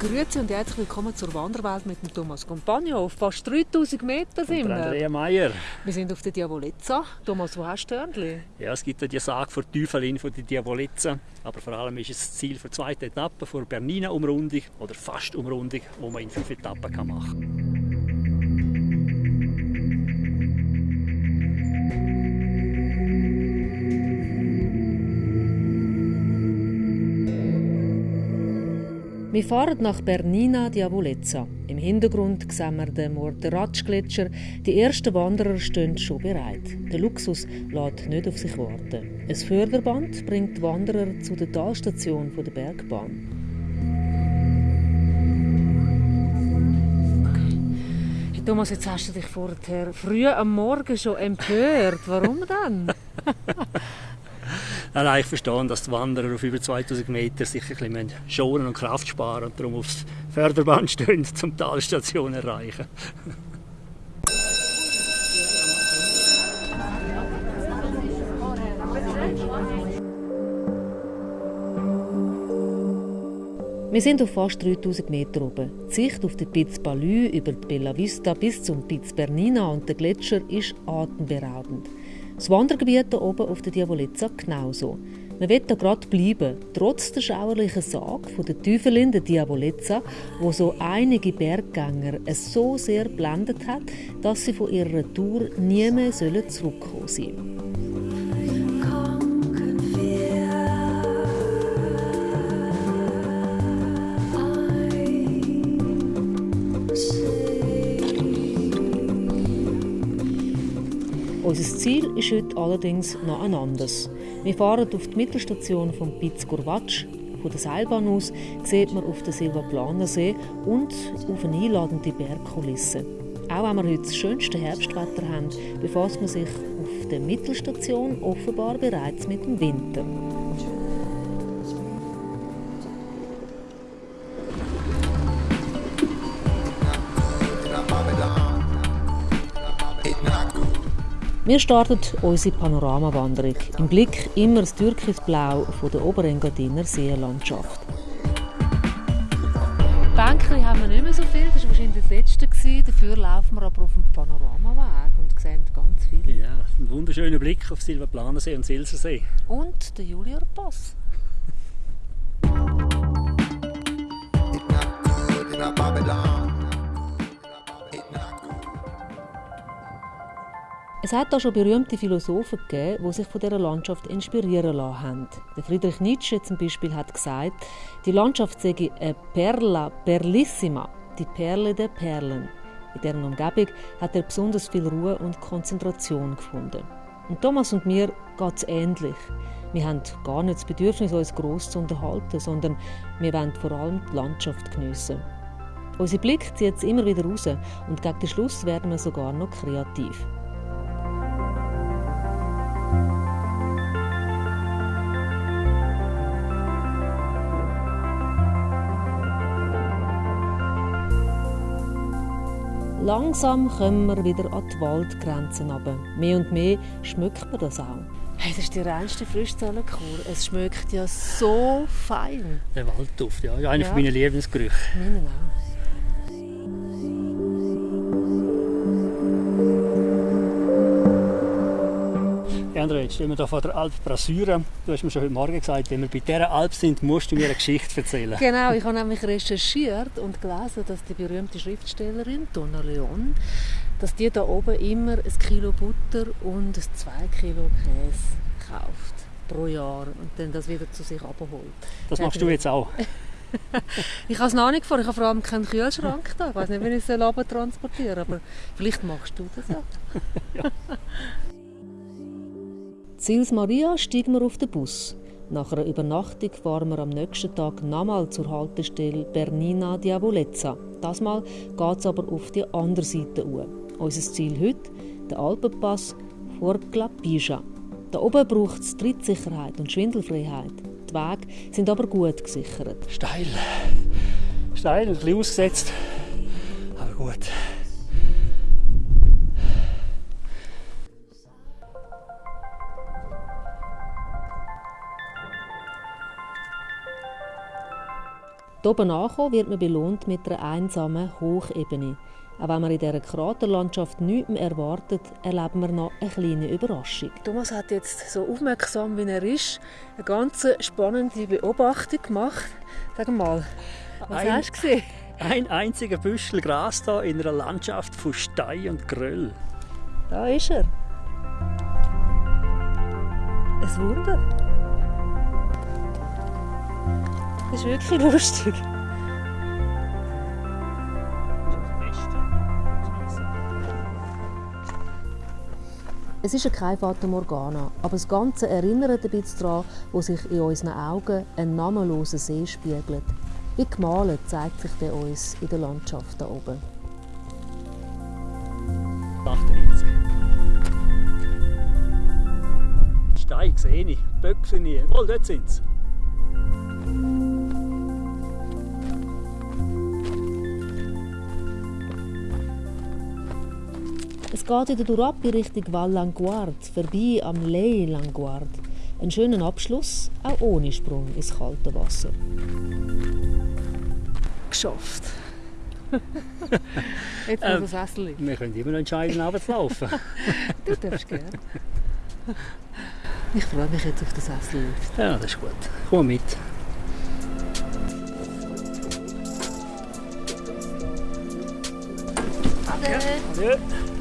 Grüezi und herzlich willkommen zur Wanderwelt mit dem Thomas Compagno. Auf fast 3000 Meter sind wir. Andrea Meier. Wir sind auf der Diavolezza. Thomas, wo hast du Hörnli? Ja, es gibt ja die Sage vor Teufelin von der Diavolezza. Aber vor allem ist es das Ziel für die zweite Etappe, vor Bernina-Umrundung oder fast Umrundung, die man in fünf Etappen machen kann. Wir fahren nach Bernina Diavolezza. Im Hintergrund sehen wir den Morteratsch-Gletscher. Die ersten Wanderer stehen schon bereit. Der Luxus lässt nicht auf sich warten. Ein Förderband bringt die Wanderer zu der Talstation der Bergbahn. Hey Thomas, jetzt hast du dich vorher früh am Morgen schon empört. Warum denn? Nein, ich verstehe, dass die Wanderer auf über 2000 Meter sich ein bisschen schonen und Kraft sparen und darum aufs Förderband stehen, um die Talstation erreichen. Wir sind auf fast 3000 Meter oben. Die Sicht auf den Piz Balü über die Bella Vista bis zum Piz Bernina und den Gletscher ist atemberaubend. Das Wandergebiet hier oben auf der Diavolezza genauso. Man will da gerade bleiben, trotz der schauerlichen Sage der Teufelin der Diavolezza, wo so einige Berggänger es so sehr blendet hat, dass sie von ihrer Tour nie mehr zurückkommen sollen. Unser Ziel ist heute allerdings noch ein anderes. Wir fahren auf die Mittelstation von Piz Curvatsch. Von der Seilbahn aus sieht man auf den Silvaplaner See und auf eine einladende Bergkulisse. Auch wenn wir heute das schönste Herbstwetter haben, befasst man sich auf der Mittelstation offenbar bereits mit dem Winter. Wir starten unsere Panoramawanderung. Im Blick immer das Türkisblau von der Oberengadiner Seenlandschaft. Bänkchen haben wir nicht mehr so viel, das war wahrscheinlich das letzte. Dafür laufen wir aber auf dem Panoramaweg und sehen ganz viel. Ja, ein wunderschöner Blick auf Silvaplanersee und Silsersee. Und den Julier Pass. Es hat da schon berühmte Philosophen gegeben, die sich von dieser Landschaft inspirieren lassen haben. Der Friedrich Nietzsche zum Beispiel hat gesagt, die Landschaft sei eine Perla Perlissima, die Perle der Perlen. In deren Umgebung hat er besonders viel Ruhe und Konzentration gefunden. Und Thomas und mir geht es ähnlich. Wir haben gar nicht das Bedürfnis, uns gross zu unterhalten, sondern wir wollen vor allem die Landschaft geniessen. Unser Blick zieht es immer wieder raus und gegen den Schluss werden wir sogar noch kreativ. Langsam kommen wir wieder an die Waldgrenzen runter. Mehr und mehr schmeckt man das auch. Hey, das ist die reinste Frischzellenkur. Es schmeckt ja so fein. Der Waldduft, ja. Einer ja. meiner Lebensgerüche. Meinen auch. Andrea, jetzt stehen wir hier vor der Alp Brasura. Du hast mir schon heute Morgen gesagt, wenn wir bei dieser Alp sind, musst du mir eine Geschichte erzählen. Genau, ich habe nämlich recherchiert und gelesen, dass die berühmte Schriftstellerin Donna Leon, dass die da oben immer ein Kilo Butter und 2 Kilo Käse kauft pro Jahr und dann das wieder zu sich abholt. Das machst du jetzt auch? ich habe es noch nicht vor, ich habe vor allem keinen Kühlschrank da. Ich weiß nicht, wie ich es transportieren soll, aber vielleicht machst du das ja. ja. Sils Maria steigen wir auf den Bus. Nach einer Übernachtung fahren wir am nächsten Tag nochmal zur Haltestelle Bernina Diavolezza. Das Mal geht es aber auf die andere Seite uhr. Unser Ziel heute, der Alpenpass vor Clapija. Da oben braucht es Trittsicherheit und Schwindelfreiheit. Die Wege sind aber gut gesichert. Steil. Steil, ein bisschen ausgesetzt. Aber gut. Hier oben ankommen wird man belohnt mit einer einsamen Hochebene. Auch wenn man in dieser Kraterlandschaft nichts mehr erwartet, erleben wir noch eine kleine Überraschung. Thomas hat jetzt so aufmerksam, wie er ist, eine ganz spannende Beobachtung gemacht. Sag mal, was ein, hast du gesehen? Ein einziger Büschel Gras hier in einer Landschaft von Stein und Gröll. Da ist er. Ein Wunder. Das ist wirklich lustig. Es ist kein Fata Morgana, aber das Ganze erinnert ein bisschen daran, wo sich in unseren Augen ein namenloser See spiegelt. Wie gemalt zeigt sich der uns in der Landschaft da oben. 98. Steine sehe ich, Böcke nie. Wohl, dort sind sie. Es geht wieder durch in Richtung Val Languard, vorbei am Ley Languard. Ein schöner Abschluss, auch ohne Sprung ins kalte Wasser. Geschafft. Jetzt muss ähm, das Sessel liegen. Wir können immer noch entscheiden, abends laufen. du darfst gerne. Ich freue mich jetzt auf den Sessel. Ja, das ist gut. Komm mit. Ade. Ade.